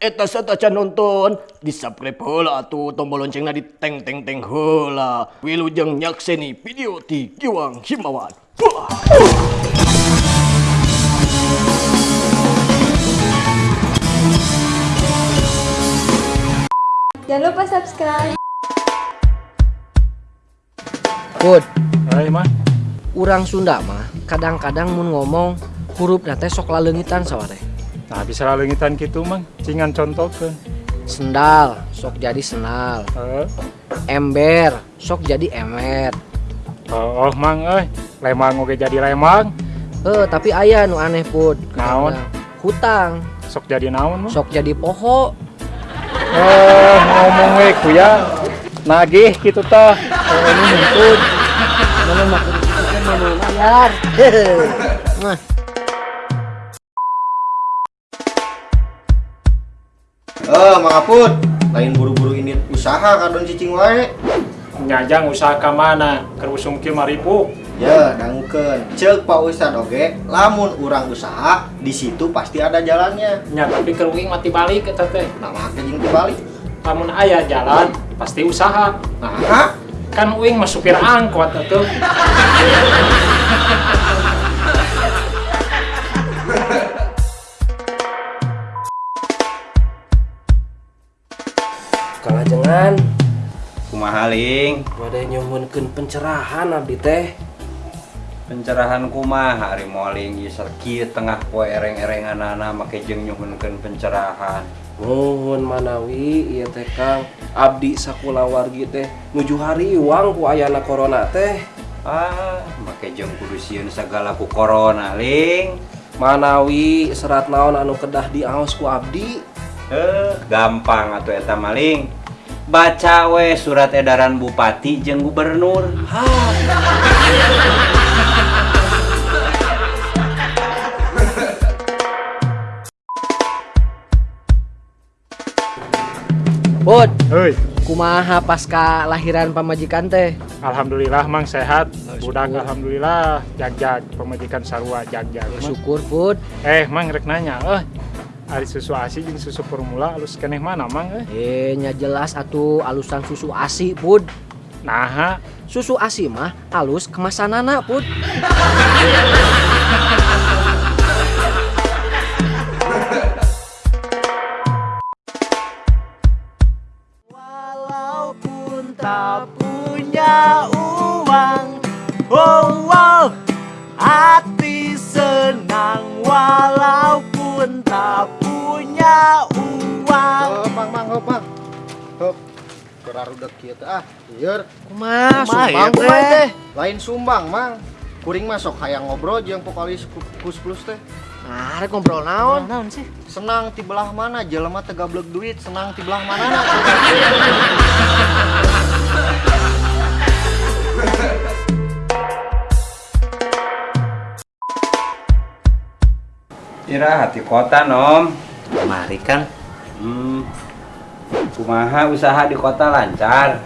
Eta sataca nonton di subscribe heula atuh tombol loncengna di teng teng teng heula. Wilujeng nyakseni video ti Giwang Himawan. Wah. Jangan lupa subscribe. Put, Hai mah, urang Sunda mah kadang-kadang mun ngomong huruf nate sok laleungitan saware. Nah bisa lalengitan gitu mang, cingan contoh. Sendal sok jadi senal, Eh, ember sok jadi emer. oh, oh mang, eh, lemang oke jadi lemang, Eh tapi aya nu aneh put. Naon? Hutang sok jadi naon mah. sok jadi poho. Eh, ngomong we kuya, nagih gitu tah. Oh, ini muntut. Mana mah nu layar. Nah, Eh, Mang Aput, lain buru-buru ini usaha kadon cicing wae. Nyajang usaha ka mana? Kerusum kieu maripu. Ya, dangkeun. Ceuk Pak Ustad oge, lamun urang usaha, di situ pasti ada jalannya. Nya tapi keruing mati balik eta teh. Nah, make jeung dibalik. Lamun aya jalan, pasti usaha. Nah, Kan uing mah supir angkot atuh. kumaha ling wade nyuhunkeun pencerahan abdi teh. pencerahan kumaha hari moling serki tengah poe ereng-erenganana make jeung nyuhunkeun pencerahan. Nuhun manawi ieu teh Kang. Abdi sakulawargi teh nuju hari uang ku ayana corona teh. Ah make jeung kudu sieun sagala ku corona ling. Manawi serat naon anu kedah diaos ku abdi? Eh gampang atuh eta maling baca we surat edaran bupati jeung gubernur Put, Heuy, kumaha pasca lahiran pamajikan teh? alhamdulillah mang sehat. Budak alhamdulillah jag-jag pemajikan sarua jag-jag. Mang. Syukur Put. Eh, mang rek nanya, eh, ari susu asi jeung susu formula alus keneh mana mang eh? Eh, nya jelas atuh alusan susu asi Put. Nah, Susu asi mah halus kemasanana Put. Kerarudak kieu teh ah. Ieur, Kumaha ya, sumbang teh? kumaha teh? lain sumbang, Mang. Kuring masuk hayang ngobrol jeung vokalis Kus Plus teh. Nah, rek ngobrol naon? sih? Senang ti belah mana jelema teu gablek duit, senang ti belah mana? istirahat di kota nom Mari Kang, hmm. Kumaha usaha di kota lancar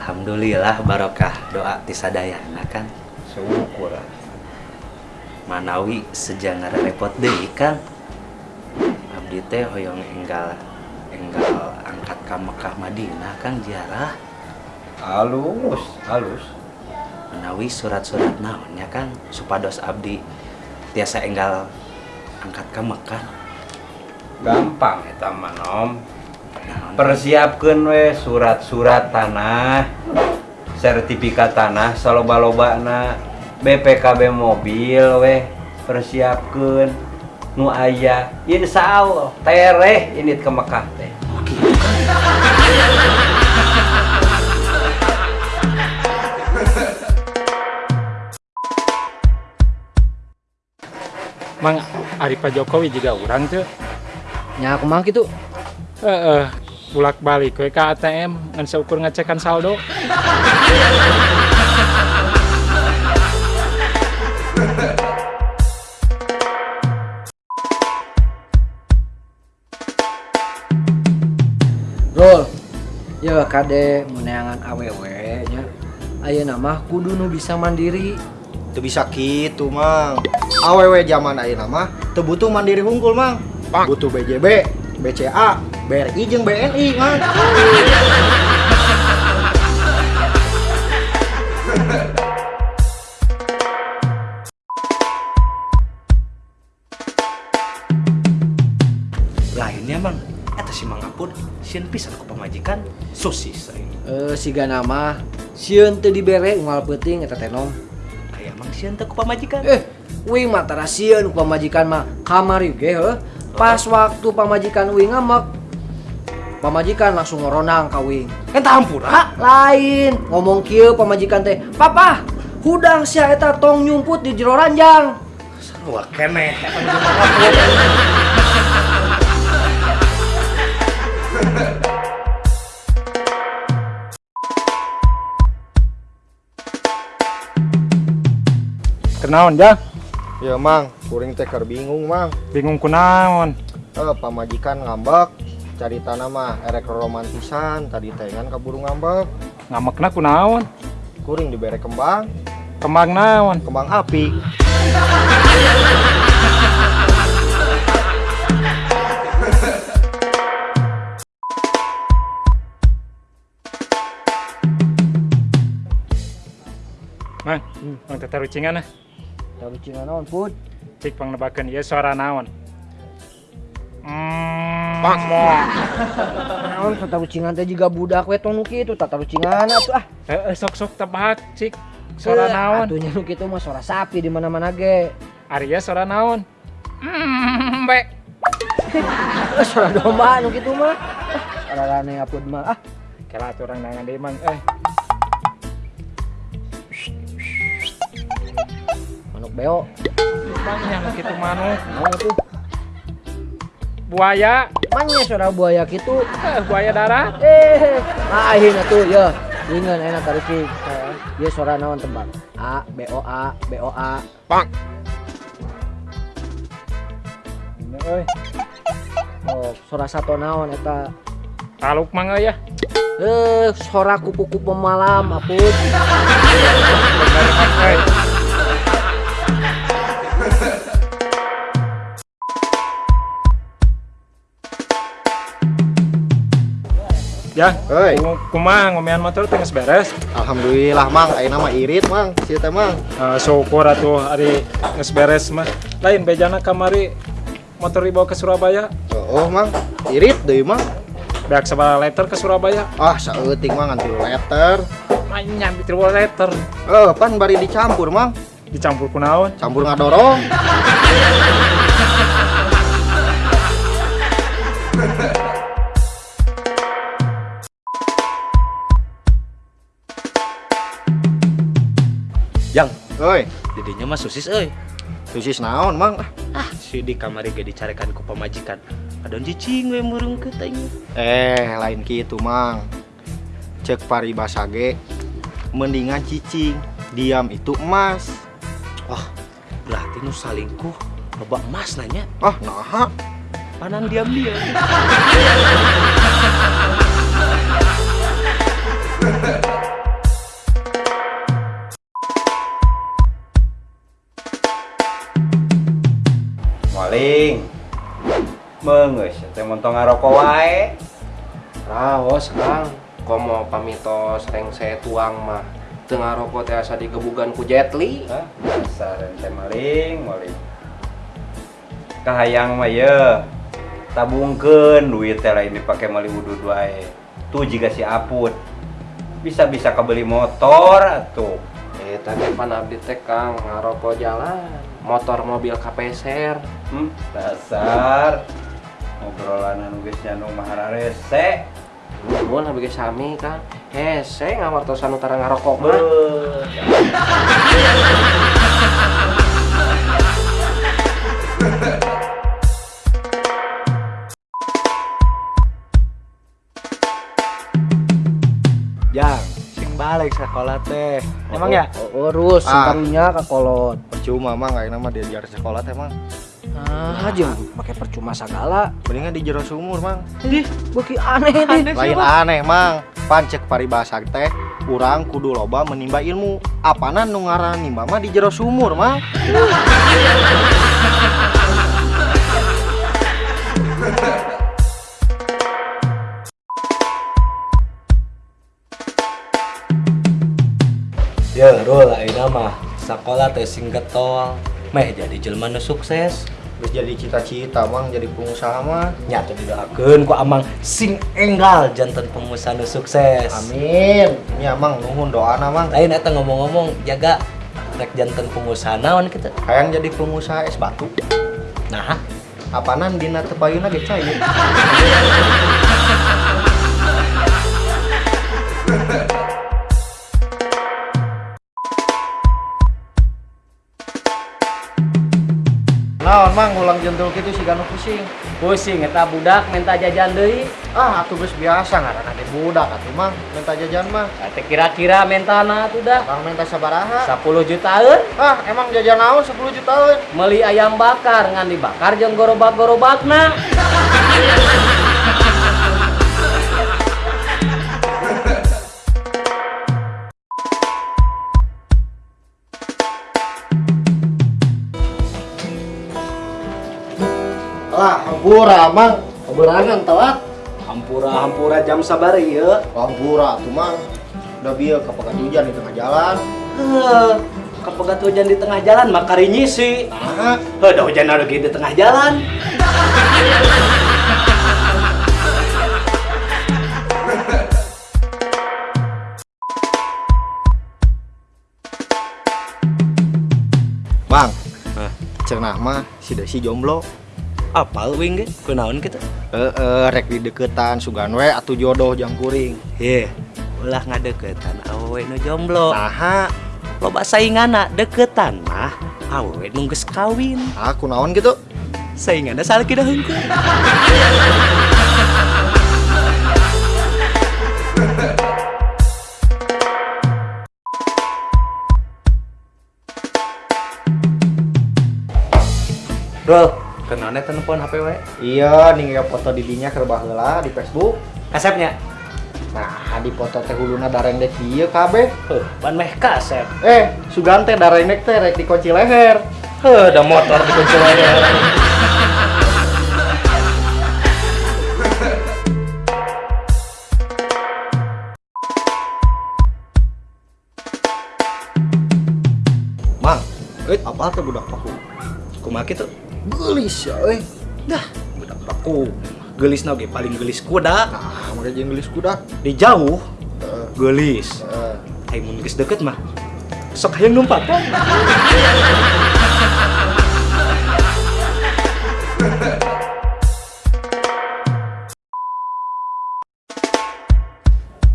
Alhamdulillah barokah doa ti sadayana Kang. syukur Manawi sejangar repot deui Kang. Abdi teh hoyong enggal enggal angkat ka Mekah Madinah Kang ziarah. halus halus Manawi surat-surat naonnya Kang supados abdi tiasa enggal angkat ka Mekah. gampang eta mah? Persiapkan we surat-surat tanah sertifikat tanah saloba-loba na BPKB mobil we persiapkan nu aya insya Allah tereh ini ke Mekah teh mang ari Pak Jokowi juga urang tuh. Nya kumaha kitu? Eh, eh, bulak balik ke ATM ngan seukur ngecekan saldo. Rol. Ya kade meneangan awewe nya. Ayeuna mah kudu nu bisa mandiri. Teu bisa kitu, Mang. Awewe zaman ayeuna mah teu butuh mandiri hungkul, Mang. Butuh BJB, BCA BRI jeung BNI mang lainnya mang eta si mang apun sieun pisan ku pamajikan sosis Eh siga nama sieun teu dibere unggal peuting eta teh nom. aya mang sieun teh ku pamajikan Eh, wing mah tara sieun ku pamajikan mah kamari ge heuh. Pas waktu pamajikan wing ngamek pamajikan langsung ngoronang ka wing. entah hampura Lain ngomong kieu pamajikan teh, "Papa, hudang sia eta tong nyumput di jero ranjang." Kenaon Jang? ya mang kuring teh keur bingung mang Bingung kunaon? eh pamajikan ngambek cari tanah mah erek romantisan tadi teh kan kaburu ngambek Ngamakna kunaon? kuring dibere kembang Kembang naon? kembang api Mang, mang teh tarucingan ah. Tahu cina naon put? Cik pangnebakeun ieu suara naon? Mm, Naon tahu cingan teh juga budak we tong nu kitu tataru cingan atuh ah. Eh, eh, sok-sok tebak, Cik. Suara nu kitu mah suara sapi di mana-mana ge. Arya suara naon? Mm, be. Eh, suara domba nu kitu mah. Ah, Suara rane apun mah ah. Kela atuh urang nangan deui mang eh. Manuk beo. Nu kitu manuk. Naon atuh? Buaya, Manya suara buaya kitu. eh, buaya darat. Eh, ah ayeuna tuh ya. Ingan enak taruki. Ieu suara naon tebak? A B O A B O A. Ini, euy. Oh, suara satu naon eta? Taluk mang euy ya. Eh, suara kupu-kupu malam apun. Ya, Hei. ku- kumaha ngomean motor geus beres. Alhamdulillah mang ayeuna mah irit mang sieu teh mang Eh, syukur atuh ari geus beres mah. Lain bejana kamari motor dibawa ke Surabaya. oh mang irit deui mang Beak sabaraha letter ke Surabaya. ah saeuting mang ngan tilu letter Main nyambi tilu letter. eh pan bari dicampur mang Dicampur kunaon? campur ngadorong Jang, Oi, didinya mah sosis euy. susis naon mang Ah, si di kamari ge dicarekan ku pamajikan. Adon cicing we murung ke teh. Eh, lain gitu, Mang. Cek paribasa ge mendingan cicing, diam itu emas. Wah, berarti nu salingkuh loba emas nanya. Ah, nah. Panan diam-diam. Meungeus teh montong ngarokok wae. Raos Kang, komo pamitos reng saya tuang mah. Tengah rokok teh asa digebugan ku Jetli. Hah? Dasar teh maling, maling. Kahayang mah ye. Tabungkeun duit teh lain dipake meuli wudud wae. Tuh jika si Aput bisa-bisa kebeli motor atuh. Eh tadi pan abdi teh Kang ngarokok jalan. Motor mobil kapeser. Hmm, dasar ngobrolan anu geus nyandung mahara rese. Nuhun abdi ge sami Kang. Hese ngawartosan utara ngarokok mah. Jang, sing balik sekolah teh. Emang ya? Oh, urus Ah. ka kolot. Percuma, Mang, ayeuna mah diajar sekolah teh, Mang. Nah, aja pakai percuma segala. Mendingan di jero sumur, Mang. Ih, beki aneh deh. Lain aneh, Mang. Pancek paribasa teh kurang kudu loba menimba ilmu. Apana nu ngaran nimba mah di jero sumur, Mang. Ya, Rul, ini mah sekolah teh singgetol. Meh jadi jelma sukses. Jadi cita-cita mang jadi pengusaha mah. Nyata didoakeun ku amang sing enggal janten pengusaha nu sukses. Amin. Ya mang nuhun doana mang. Lain eta ngomong-ngomong jaga rek janten pengusaha naon kita. Hayang jadi pengusaha es batu. Nah, Apanan dina tepayuna ge cair. Naon mang ulang jentul kitu si ganu pusing. Pusing eta budak minta jajan deui. Ah, atuh geus biasa ngaranna di budak atuh mang minta jajan mah. Teh kira-kira mentana tuh dah Bang minta sabaraha? 10 jutaan Ah, emang jajan naon 10 jutaan? meuli ayam bakar ngan dibakar jeung gorobak-gorobakna. hampura mang. Keberangan telat. Hampura-hampura jam sabar ieu. Hampura tuh mang. Udah bieu kapagat hujan di tengah jalan. Heuh, kapegat hujan di tengah jalan makari nyisi. Nah, da hujan lagi di tengah jalan. Bang. Cenah mah si Desi jomblo. Apa wing ge? Kunaon kita? Eh, eh, rek di deketan sugan we atuh jodoh jang kuring. Ye, ulah ngadeketan awewe nu jomblo. Nah, Loba saingana deketan mah awewe nu geus kawin. aku naon gitu? Saingana salaki dah hungkul. Bro, kenapa telepon HP we? Iya, ninggal foto didinya keur baheula di Facebook. Kasepnya? Nah, di foto teh huluna dareng dek ieu kabeh. Heuh, ban meh kasep. Eh, sugan teh dareng dek teh rek dikunci leher. Heuh, ada motor di kunci leher. Mang, eh apa tuh budak paku? Kumaha kitu? Gelis ya, eh. Dah, budak paku. Gelis ge paling gelis kuda. Nah, jeung gelis kuda. Di jauh Eh, gelis. eh. Hai mun geus deket mah. Sok hayang numpak kan?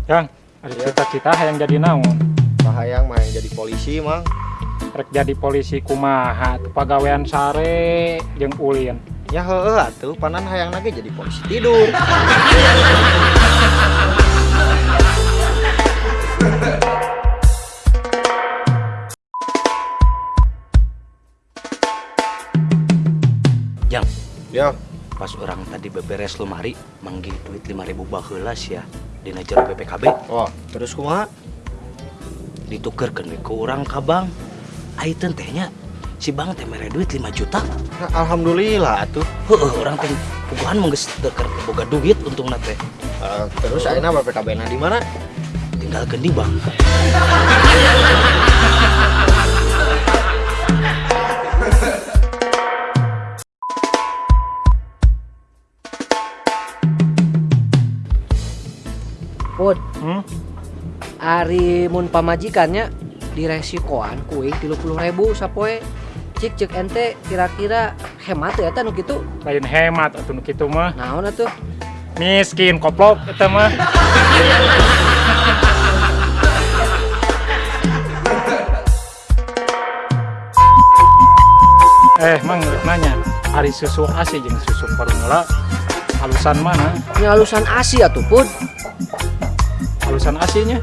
Kang, ada cita-cita yang jadi naon? Bahayang main jadi polisi, Mang. Rek jadi polisi kumaha teu pagawean sare jeung ulin. Ya heeh atuh, panan hayang lagi jadi polisi tidur. Jang, Ya, pas orang tadi beberes lemari manggil duit 5000 baheula ya dina jero BPKB wah, terus kumaha? ditukerkeun we ke urang ka Ayeuna tehnya si bank teh mere duit 5 juta. Nah, alhamdulillah atuh. Heueuh urang teh puguhan mah geus teu keur boga duit untungna teh. Eh, terus ayeuna BPKB-na di mana? Tinggalkeun di bank. Put, Hmm? ari mun pamajikannya diresikoan kuing 30 ribu sapoe cik cek ente kira-kira hemat ya nu gitu Lain hemat atuh nu kitu mah. naon atuh Miskin koplok eta mah. Eh, mang nanya, hari susu asi jeung susu formula halusan mana? ini halusan asi atuh put Halusan asinya?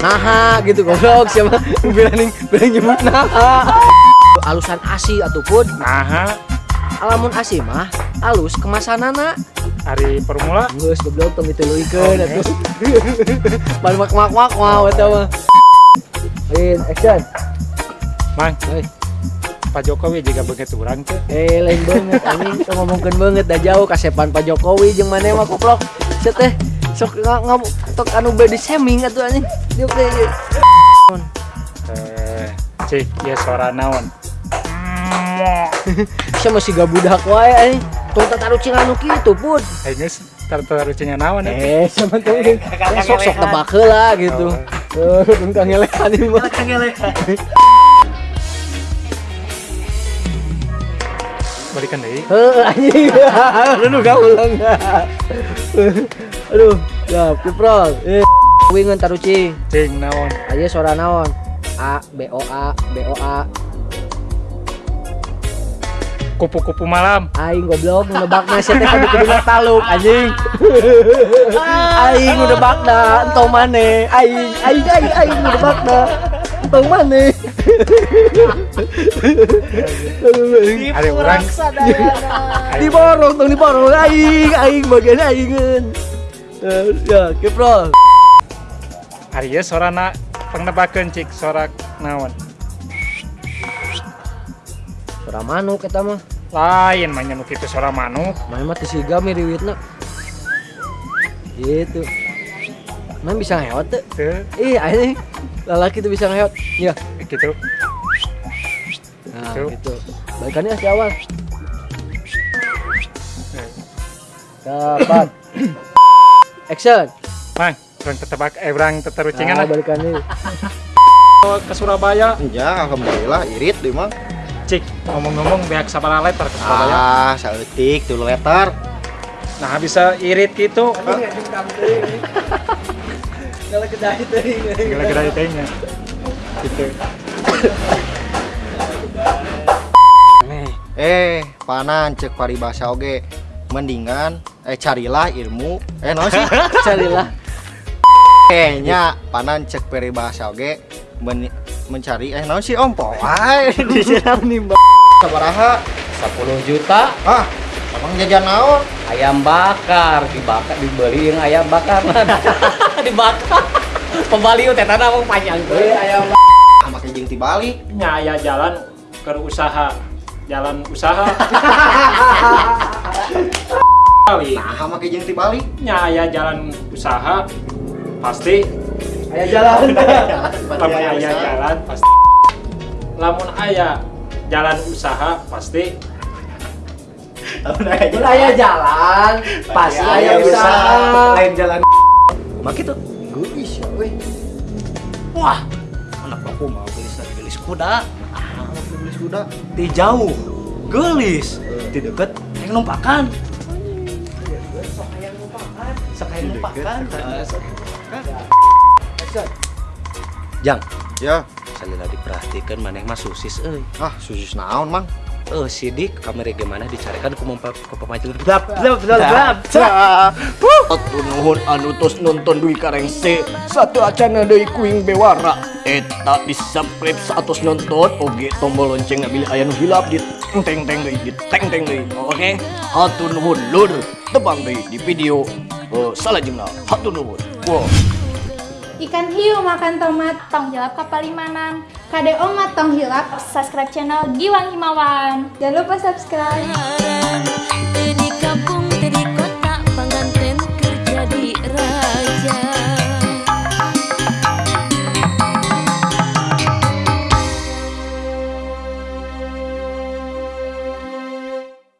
Naha gitu goblok siapa? Bilang bilang nyebut naha. Halusan asi atuh put. Nah, alamun asi mah halus kemasanana. Hari formula geus goblok tong dituluikeun atuh. Ban mak mak mak mau eta mah. In action. Mang, Hei. Pak Jokowi juga begitu orang teh. Eh lain banget anjing. Kita ngomongkeun banget dah jauh kasepan Pak Jokowi jeung maneh mah koplok. Cet teh sok nggak nggak tok anu body shaming atuh anjing diuk deh. Eh, cik, ya suara naon. Bisa masih gak budak wae anjing tong tataru cing anu kitu pun Eh, geus taruh cingnya naon ya. eh sama tuh sok sok tebak heula gitu eh tong kangelekan ieu mah Balikan deui. Heuh anjing. Aduh gak ulang. Aduh, ya kiprol. Eh, wingeun taruci. Cing naon. Aja suara naon? A B O A B O A. Kupu-kupu malam. Aing goblok nu nebakna sia teh kudu kuduna taluk anjing. Aing nu nebakna entong maneh. Aing aing aing aing nu nebakna. Entong maneh. Ada orang Diborong tong diborong aing aing bagian aingin. Ya, kiprol. Ari ieu sorana pangnebakeun cik sorak naon. Suara manuk eta mah. Lain mah nya nu kitu suara manuk. Main mah teu siga miriwitna. Gitu. Main bisa ngeot tuh. Teu Ih, anjing. Lalaki tuh bisa ngeot. Ya. kitu. Nah, Tuh. gitu. Balikannya si awal. Dapat. Action. Mang, urang tetebak eh urang teterucingan Nah, lah balikannya. ke Surabaya. Ya, alhamdulillah irit deh mang. Cik, ngomong-ngomong beak sabaraha letter ke Surabaya. Ah, saeutik tuh letter. Nah, bisa irit gitu. Kalau kedai teuing. Gila-gila itenya. Gitu. Nih, Eh, panan cek paribasa oge. Mendingan eh carilah ilmu. Eh, naon sih? Carilah. Kayaknya panan cek peribahasa oge men mencari eh naon sih om poai diserang nih mbak. Sabaraha. 10 juta. Ah abang jajan naon? Ayam bakar. Dibakar dibeli yang ayam bakar. Dibakar. Pembaliu teh tanah mau panjang tuh ayam ah make jeung tibalik nyaya jalan ke usaha. Jalan usaha kali nah make jeung tibalik nyaya jalan usaha pasti. Ayo jalan. lamun aya jalan pasti. Lamun aya jalan usaha pasti. Mun aya jalan, pasti aya usaha. lain jalan. Mak itu geus ya we wah. Anak baku mau gelis gelis kuda. Ah beli kuda. Di jauh gelis. Di deket yang numpakan sok yang numpakan Jang, ya. Salila diperhatikan maneh mah susis euy. ah susus naon mang Eh sidik kamera gimana dicarikan ku mempa ke pemacu. Atuh nuhun anu tos nonton duwi karengse satu acana deui kuing bewara. Eta di subscribe satus nonton. Oge tombol lonceng bila aya nu hilap di teng teng deui di teng teng deui. Oke? Hatur nuhun lur. Tebang deui di video uh, salajengna hatur nuhun. Wow. Ikan hiu makan tomat, tong hilap kapal limanan. KDO Matang Hilap, subscribe channel Giwang Himawan. Jangan lupa subscribe.